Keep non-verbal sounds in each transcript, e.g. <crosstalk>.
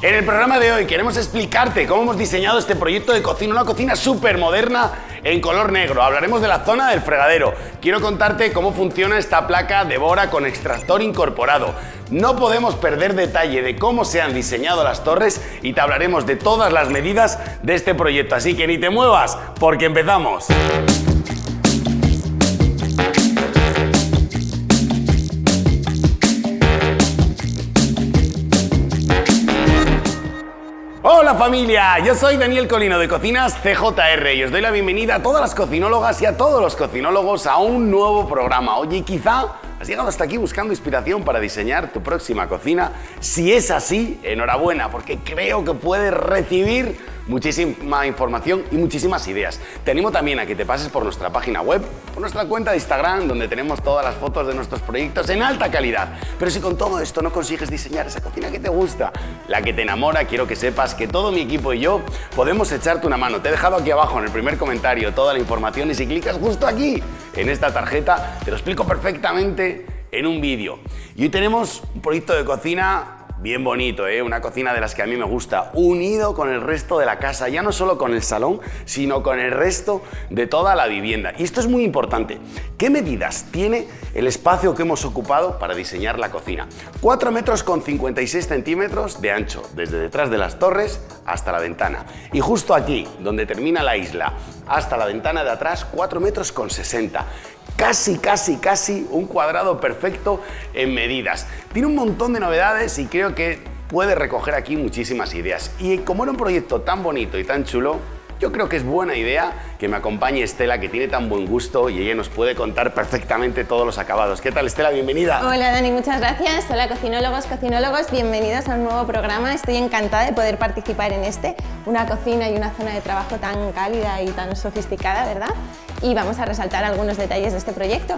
En el programa de hoy queremos explicarte cómo hemos diseñado este proyecto de cocina, una cocina súper moderna en color negro. Hablaremos de la zona del fregadero. Quiero contarte cómo funciona esta placa de Bora con extractor incorporado. No podemos perder detalle de cómo se han diseñado las torres y te hablaremos de todas las medidas de este proyecto. Así que ni te muevas, porque empezamos. Familia, yo soy Daniel Colino de Cocinas CJR y os doy la bienvenida a todas las cocinólogas y a todos los cocinólogos a un nuevo programa. Oye, quizá has llegado hasta aquí buscando inspiración para diseñar tu próxima cocina. Si es así, enhorabuena, porque creo que puedes recibir muchísima información y muchísimas ideas. Te animo también a que te pases por nuestra página web, por nuestra cuenta de Instagram, donde tenemos todas las fotos de nuestros proyectos en alta calidad. Pero si con todo esto no consigues diseñar esa cocina que te gusta, la que te enamora, quiero que sepas que todo mi equipo y yo podemos echarte una mano. Te he dejado aquí abajo en el primer comentario toda la información y si clicas justo aquí, en esta tarjeta, te lo explico perfectamente en un vídeo. Y hoy tenemos un proyecto de cocina bien bonito, ¿eh? una cocina de las que a mí me gusta, unido con el resto de la casa, ya no solo con el salón, sino con el resto de toda la vivienda. Y esto es muy importante. ¿Qué medidas tiene el espacio que hemos ocupado para diseñar la cocina? 4 metros con 56 centímetros de ancho, desde detrás de las torres hasta la ventana. Y justo aquí, donde termina la isla, hasta la ventana de atrás, 4 metros con 60 casi, casi, casi un cuadrado perfecto en medidas. Tiene un montón de novedades y creo que puede recoger aquí muchísimas ideas. Y como era un proyecto tan bonito y tan chulo, yo creo que es buena idea que me acompañe Estela, que tiene tan buen gusto y ella nos puede contar perfectamente todos los acabados. ¿Qué tal, Estela? Bienvenida. Hola, Dani, muchas gracias. Hola, cocinólogos, cocinólogos, bienvenidos a un nuevo programa. Estoy encantada de poder participar en este, una cocina y una zona de trabajo tan cálida y tan sofisticada, ¿verdad? Y vamos a resaltar algunos detalles de este proyecto.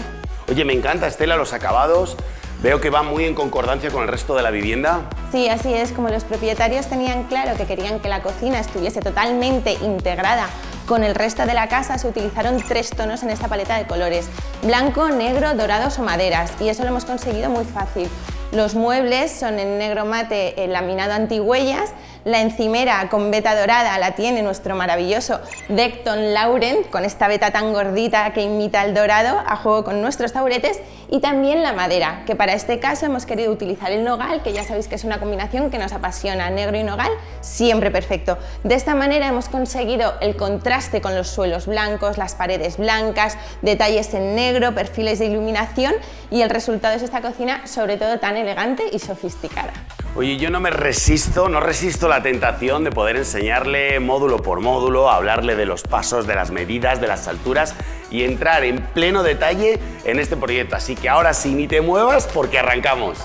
Oye, me encanta, Estela, los acabados. Veo que va muy en concordancia con el resto de la vivienda. Sí, así es. Como los propietarios tenían claro que querían que la cocina estuviese totalmente integrada con el resto de la casa, se utilizaron tres tonos en esta paleta de colores. Blanco, negro, dorados o maderas. Y eso lo hemos conseguido muy fácil. Los muebles son en negro mate el laminado antihuellas la encimera con veta dorada la tiene nuestro maravilloso Decton Laurent, con esta veta tan gordita que imita el dorado, a juego con nuestros taburetes, y también la madera, que para este caso hemos querido utilizar el nogal, que ya sabéis que es una combinación que nos apasiona, negro y nogal, siempre perfecto. De esta manera hemos conseguido el contraste con los suelos blancos, las paredes blancas, detalles en negro, perfiles de iluminación y el resultado es esta cocina sobre todo tan elegante y sofisticada. Oye, yo no me resisto, no resisto la tentación de poder enseñarle módulo por módulo, hablarle de los pasos, de las medidas, de las alturas y entrar en pleno detalle en este proyecto. Así que ahora sí, ni te muevas porque arrancamos.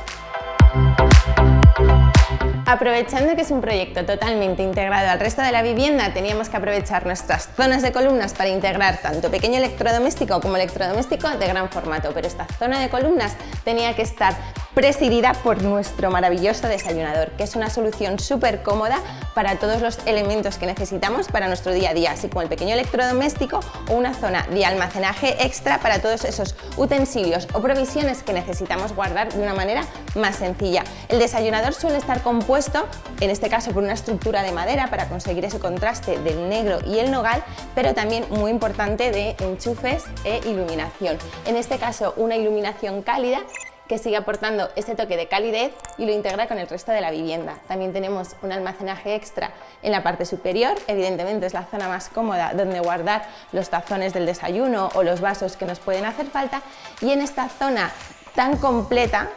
Aprovechando que es un proyecto totalmente integrado al resto de la vivienda, teníamos que aprovechar nuestras zonas de columnas para integrar tanto pequeño electrodoméstico como electrodoméstico de gran formato, pero esta zona de columnas tenía que estar presidida por nuestro maravilloso desayunador, que es una solución súper cómoda para todos los elementos que necesitamos para nuestro día a día, así como el pequeño electrodoméstico o una zona de almacenaje extra para todos esos utensilios o provisiones que necesitamos guardar de una manera más sencilla. El desayunador suele estar compuesto, en este caso por una estructura de madera para conseguir ese contraste del negro y el nogal, pero también muy importante de enchufes e iluminación. En este caso una iluminación cálida que sigue aportando este toque de calidez y lo integra con el resto de la vivienda. También tenemos un almacenaje extra en la parte superior, evidentemente es la zona más cómoda donde guardar los tazones del desayuno o los vasos que nos pueden hacer falta y en esta zona tan completa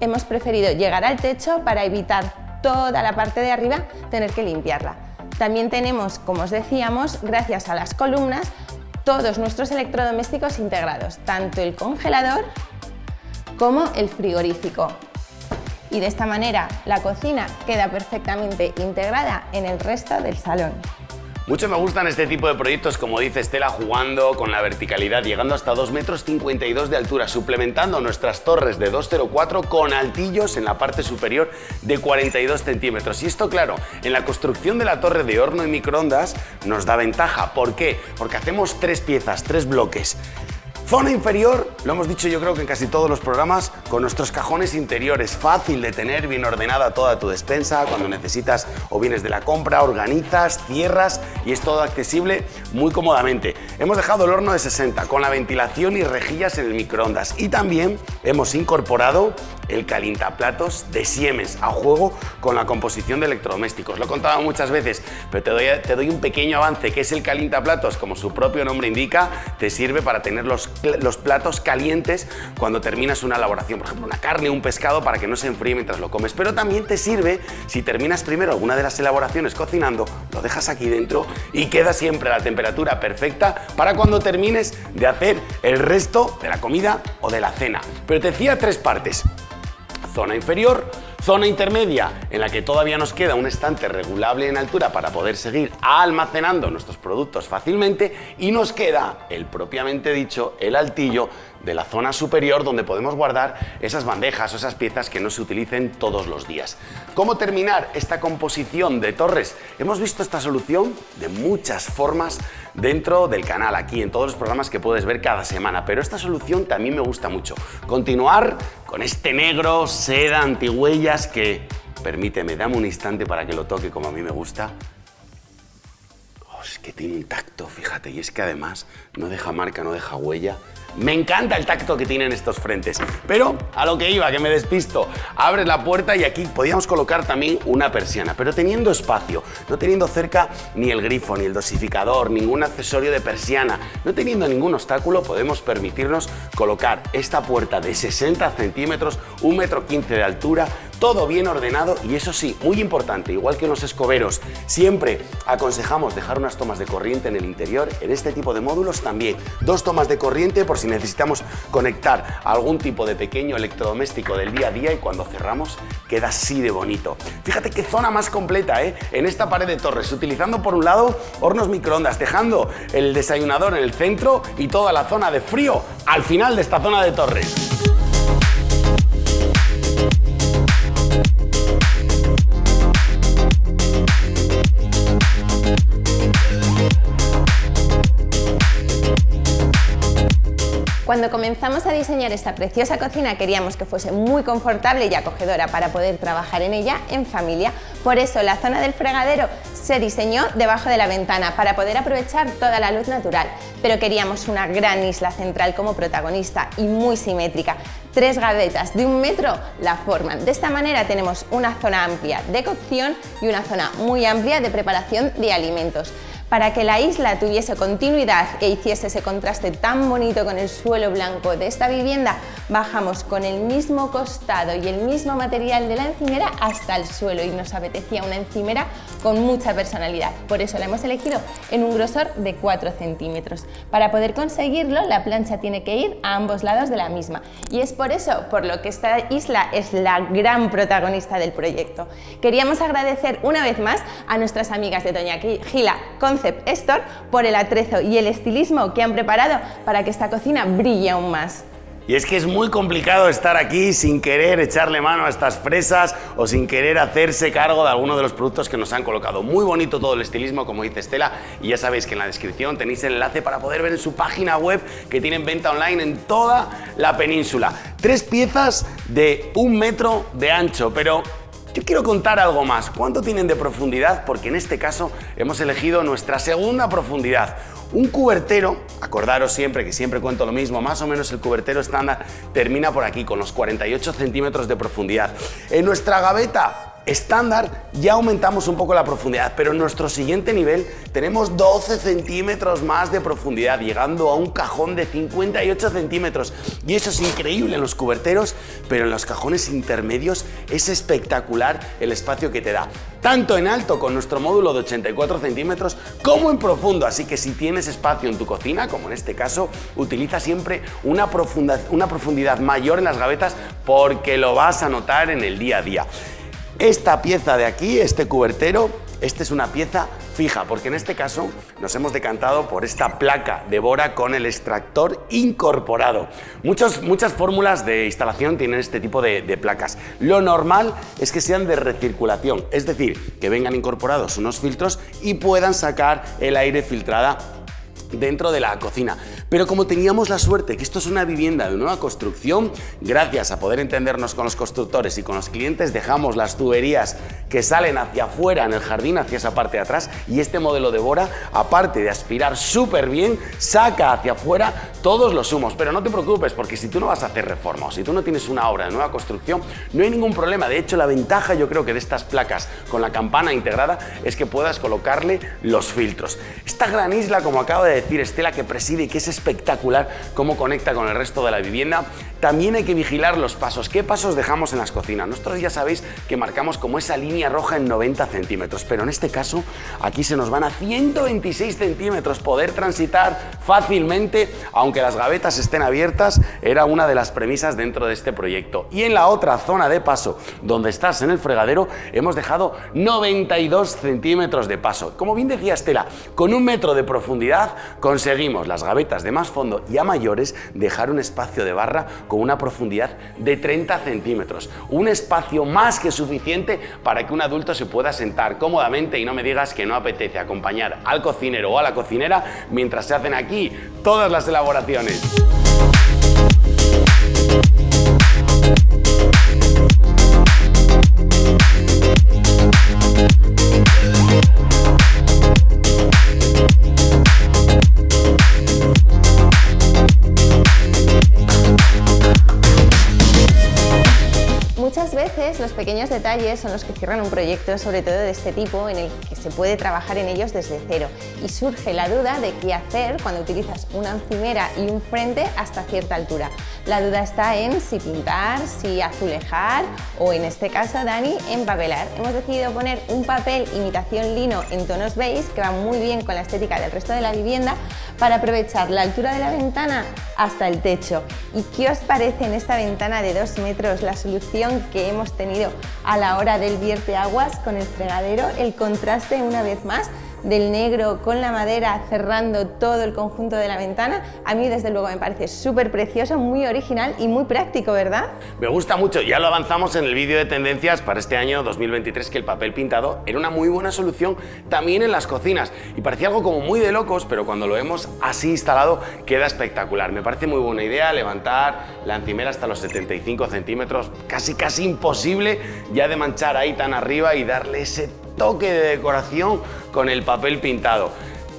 hemos preferido llegar al techo para evitar toda la parte de arriba tener que limpiarla. También tenemos, como os decíamos, gracias a las columnas, todos nuestros electrodomésticos integrados, tanto el congelador como el frigorífico. Y de esta manera la cocina queda perfectamente integrada en el resto del salón. Mucho me gustan este tipo de proyectos, como dice Estela, jugando con la verticalidad, llegando hasta 2 metros 52 de altura, suplementando nuestras torres de 2,04 con altillos en la parte superior de 42 centímetros. Y esto, claro, en la construcción de la torre de horno y microondas nos da ventaja. ¿Por qué? Porque hacemos tres piezas, tres bloques. Zona inferior lo hemos dicho yo creo que en casi todos los programas, con nuestros cajones interiores, fácil de tener, bien ordenada toda tu despensa, cuando necesitas o vienes de la compra, organizas, cierras y es todo accesible muy cómodamente. Hemos dejado el horno de 60 con la ventilación y rejillas en el microondas y también hemos incorporado el calientaplatos de Siemens a juego con la composición de electrodomésticos. Lo he contado muchas veces, pero te doy, te un pequeño avance, que es el calientaplatos, como su propio nombre indica, te sirve para tener los, los platos calientes cuando terminas una elaboración, por ejemplo, una carne o un pescado para que no se enfríe mientras lo comes, pero también te sirve si terminas primero alguna de las elaboraciones cocinando, lo dejas aquí dentro y queda siempre a la temperatura perfecta para cuando termines de hacer el resto de la comida o de la cena. Pero te decía tres partes zona inferior, zona intermedia en la que todavía nos queda un estante regulable en altura para poder seguir almacenando nuestros productos fácilmente y nos queda el propiamente dicho, el altillo de la zona superior donde podemos guardar esas bandejas o esas piezas que no se utilicen todos los días. ¿Cómo terminar esta composición de torres? Hemos visto esta solución de muchas formas dentro del canal, aquí en todos los programas que puedes ver cada semana, pero esta solución también me gusta mucho. Continuar con este negro seda antihuellas que, permíteme, dame un instante para que lo toque como a mí me gusta. Oh, es que tiene un tacto, fíjate, y es que además no deja marca, no deja huella. Me encanta el tacto que tienen estos frentes, pero a lo que iba, que me despisto. Abres la puerta y aquí podíamos colocar también una persiana, pero teniendo espacio, no teniendo cerca ni el grifo, ni el dosificador, ningún accesorio de persiana, no teniendo ningún obstáculo, podemos permitirnos colocar esta puerta de 60 centímetros, 1,15 metro de altura, todo bien ordenado y eso sí, muy importante, igual que en los escoberos, siempre aconsejamos dejar unas tomas de corriente en el interior, en este tipo de módulos también, dos tomas de corriente por si necesitamos conectar algún tipo de pequeño electrodoméstico del día a día y cuando cerramos queda así de bonito. Fíjate qué zona más completa, ¿eh? En esta pared de torres, utilizando por un lado hornos microondas, dejando el desayunador en el centro y toda la zona de frío al final de esta zona de torres. Comenzamos a diseñar esta preciosa cocina queríamos que fuese muy confortable y acogedora para poder trabajar en ella en familia. Por eso la zona del fregadero se diseñó debajo de la ventana para poder aprovechar toda la luz natural, pero queríamos una gran isla central como protagonista y muy simétrica. Tres gavetas de un metro la forman. De esta manera tenemos una zona amplia de cocción y una zona muy amplia de preparación de alimentos. Para que la isla tuviese continuidad e hiciese ese contraste tan bonito con el suelo blanco de esta vivienda, bajamos con el mismo costado y el mismo material de la encimera hasta el suelo y nos apetecía una encimera con mucha personalidad. Por eso la hemos elegido en un grosor de 4 centímetros. Para poder conseguirlo, la plancha tiene que ir a ambos lados de la misma y es por eso por lo que esta isla es la gran protagonista del proyecto. Queríamos agradecer una vez más a nuestras amigas de Doña Gila Por el atrezo y el estilismo que han preparado para que esta cocina brille aún más. Y es que es muy complicado estar aquí sin querer echarle mano a estas fresas o sin querer hacerse cargo de alguno de los productos que nos han colocado. Muy bonito todo el estilismo, como dice Estela, y ya sabéis que en la descripción tenéis el enlace para poder ver en su página web que tienen venta online en toda la península. Tres piezas de un metro de ancho, pero yo quiero contar algo más. ¿Cuánto tienen de profundidad? Porque en este caso hemos elegido nuestra segunda profundidad. Un cubertero, acordaros siempre que siempre cuento lo mismo, más o menos el cubertero estándar termina por aquí con los 48 centímetros de profundidad. En nuestra gaveta estándar ya aumentamos un poco la profundidad, pero en nuestro siguiente nivel tenemos 12 centímetros más de profundidad, llegando a un cajón de 58 centímetros. Y eso es increíble en los cuberteros, pero en los cajones intermedios es espectacular el espacio que te da. Tanto en alto con nuestro módulo de 84 centímetros, como en profundo. Así que si tienes espacio en tu cocina, como en este caso, utiliza siempre una una profundidad mayor en las gavetas porque lo vas a notar en el día a día. Esta pieza de aquí, este cubertero, esta es una pieza fija, porque en este caso nos hemos decantado por esta placa de Bora con el extractor incorporado. muchas fórmulas de instalación tienen este tipo de, de placas. Lo normal es que sean de recirculación, es decir, que vengan incorporados unos filtros y puedan sacar el aire filtrada dentro de la cocina. Pero como teníamos la suerte que esto es una vivienda de nueva construcción, gracias a poder entendernos con los constructores y con los clientes, dejamos las tuberías que salen hacia afuera en el jardín, hacia esa parte de atrás, y este modelo de Bora, aparte de aspirar súper bien, saca hacia afuera todos los humos. Pero no te preocupes, porque si tú no vas a hacer reforma o si tú no tienes una obra de nueva construcción, no hay ningún problema. De hecho, la ventaja yo creo que de estas placas con la campana integrada es que puedas colocarle los filtros. Esta gran isla, como acabo de decir Estela, que preside y que es espectacular cómo conecta con el resto de la vivienda, también hay que vigilar los pasos. ¿Qué pasos dejamos en las cocinas? Nosotros ya sabéis que marcamos como esa línea roja en 90 centímetros, pero en este caso aquí se nos van a 126 centímetros. Poder transitar fácilmente, aunque las gavetas estén abiertas, era una de las premisas dentro de este proyecto. Y en la otra zona de paso, donde estás en el fregadero, hemos dejado 92 centímetros de paso. Como bien decía Estela, con un metro de profundidad conseguimos las gavetas de más fondo y a mayores dejar un espacio de barra con una profundidad de 30 centímetros. Un espacio más que suficiente para que un adulto se pueda sentar cómodamente y no me digas que no apetece acompañar al cocinero o a la cocinera mientras se hacen aquí todas las elaboraciones. Los pequeños detalles son los que cierran un proyecto, sobre todo de este tipo, en el que se puede trabajar en ellos desde cero. Y surge la duda de qué hacer cuando utilizas una encimera y un frente hasta cierta altura. La duda está en si pintar, si azulejar o, en este caso, Dani, empapelar. Hemos decidido poner un papel imitación lino en tonos beige, que va muy bien con la estética del resto de la vivienda, para aprovechar la altura de la ventana hasta el techo. ¿Y qué os parece en esta ventana de 2 metros la solución que hemos tenido a la hora del vierte aguas con el fregadero? El contraste una vez más del negro con la madera cerrando todo el conjunto de la ventana, a mí desde luego me parece súper precioso, muy original y muy práctico, ¿verdad? Me gusta mucho, ya lo avanzamos en el vídeo de tendencias para este año 2023 que el papel pintado era una muy buena solución también en las cocinas y parecía algo como muy de locos, pero cuando lo hemos así instalado queda espectacular. Me parece muy buena idea levantar la encimera hasta los 75 centímetros, casi casi imposible ya de manchar ahí tan arriba y darle ese toque de decoración con el papel pintado.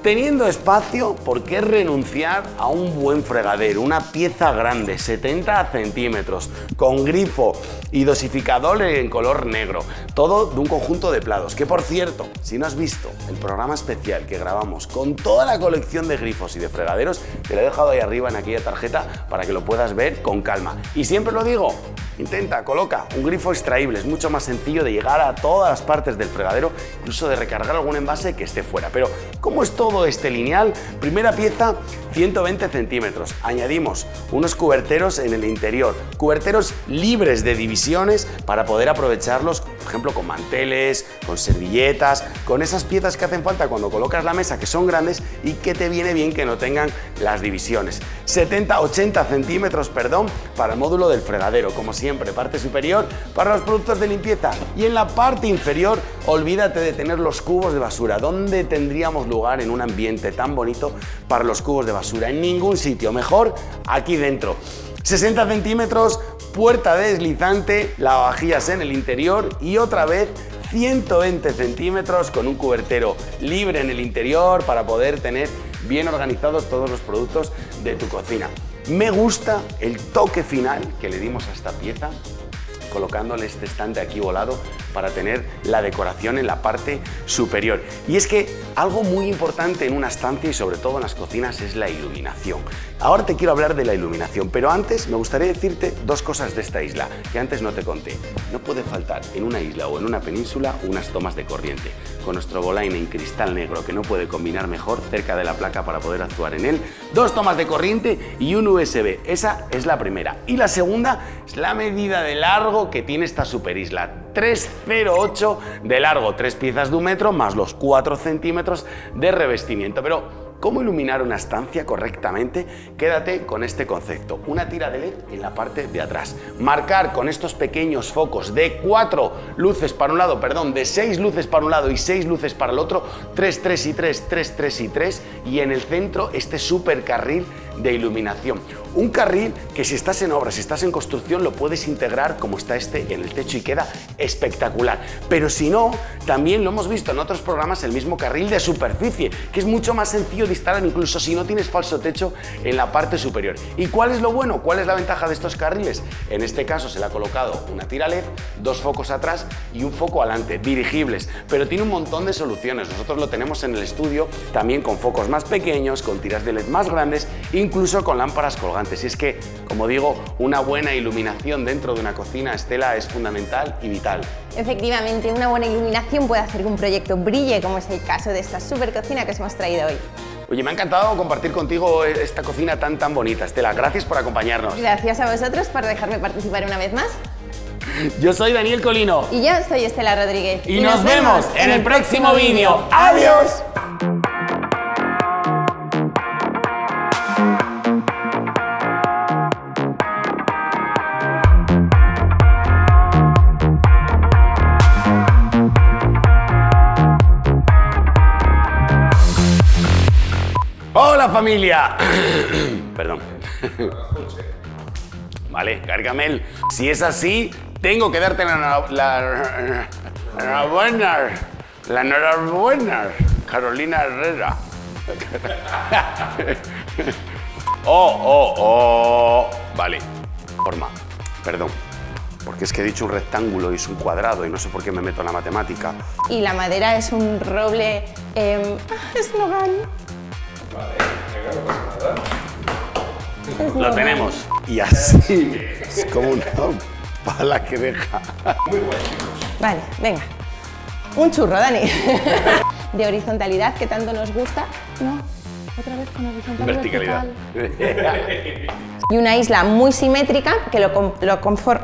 Teniendo espacio, ¿por qué renunciar a un buen fregadero? Una pieza grande, 70 centímetros, con grifo y dosificador en color negro. Todo de un conjunto de plados. Que por cierto, si no has visto el programa especial que grabamos con toda la colección de grifos y de fregaderos, te lo he dejado ahí arriba en aquella tarjeta para que lo puedas ver con calma. Y siempre lo digo, Intenta, coloca un grifo extraíble, es mucho más sencillo de llegar a todas las partes del fregadero, incluso de recargar algún envase que esté fuera. Pero, ¿cómo es todo este lineal? Primera pieza, 120 centímetros. Añadimos unos cuberteros en el interior, cuberteros libres de divisiones para poder aprovecharlos, por ejemplo, con manteles, con servilletas, con esas piezas que hacen falta cuando colocas la mesa, que son grandes y que te viene bien que no tengan las divisiones. 70-80 centímetros, perdón, para el módulo del fregadero, como si siempre, parte superior para los productos de limpieza y en la parte inferior olvídate de tener los cubos de basura. ¿Dónde tendríamos lugar en un ambiente tan bonito para los cubos de basura? En ningún sitio, mejor aquí dentro. 60 centímetros, puerta deslizante, lavavajillas en el interior y otra vez 120 centímetros con un cubertero libre en el interior para poder tener bien organizados todos los productos de tu cocina. Me gusta el toque final que le dimos a esta pieza colocándole este estante aquí volado para tener la decoración en la parte superior. Y es que algo muy importante en una estancia y sobre todo en las cocinas es la iluminación. Ahora te quiero hablar de la iluminación, pero antes me gustaría decirte dos cosas de esta isla que antes no te conté. No puede faltar en una isla o en una península unas tomas de corriente. Con nuestro Bolain en cristal negro que no puede combinar mejor cerca de la placa para poder actuar en él, dos tomas de corriente y un USB. Esa es la primera. Y la segunda es la medida de largo que tiene esta super isla. 3,08 de largo, tres piezas de un metro más los 4 centímetros de revestimiento. Pero cómo iluminar una estancia correctamente, quédate con este concepto. Una tira de LED en la parte de atrás. Marcar con estos pequeños focos de cuatro luces para un lado, perdón, de seis luces para un lado y seis luces para el otro, 3, 3 y 3, 3, 3 y 3 y en el centro este super carril de iluminación. Un carril que si estás en obra, si estás en construcción, lo puedes integrar como está este en el techo y queda espectacular. Pero si no, también lo hemos visto en otros programas, el mismo carril de superficie, que es mucho más sencillo de instalar incluso si no tienes falso techo en la parte superior. ¿Y cuál es lo bueno? ¿Cuál es la ventaja de estos carriles? En este caso se le ha colocado una tira LED, dos focos atrás y un foco adelante, dirigibles, pero tiene un montón de soluciones. Nosotros lo tenemos en el estudio también con focos más pequeños, con tiras de LED más grandes, incluso con lámparas colgantes. Y es que, como digo, una buena iluminación dentro de una cocina, Estela, es fundamental y vital. Efectivamente, una buena iluminación puede hacer que un proyecto brille, como es el caso de esta super cocina que os hemos traído hoy. Oye, me ha encantado compartir contigo esta cocina tan tan bonita. Estela, gracias por acompañarnos. Gracias a vosotros por dejarme participar una vez más. Yo soy Daniel Colino. Y yo soy Estela Rodríguez. Y, nos, vemos en el próximo vídeo. ¡Adiós! Hola familia. <clears throat> Perdón. <laughs> Vale, Gargamel, si es así, tengo que darte la la <laughs> enhorabuena, la enhorabuena, Carolina Herrera. <laughs> Oh, oh, oh. Vale, forma, perdón. Porque es que he dicho un rectángulo y es un cuadrado y no sé por qué me meto en la matemática. Y la madera es un roble eh, Lo tenemos. Y así es como una pala que deja. Muy bueno, Vale, venga. Un churro, Dani. <laughs> De horizontalidad que tanto nos gusta. No, otra vez con horizontalidad. Verticalidad. <laughs> Y una isla muy simétrica que lo, lo conforma.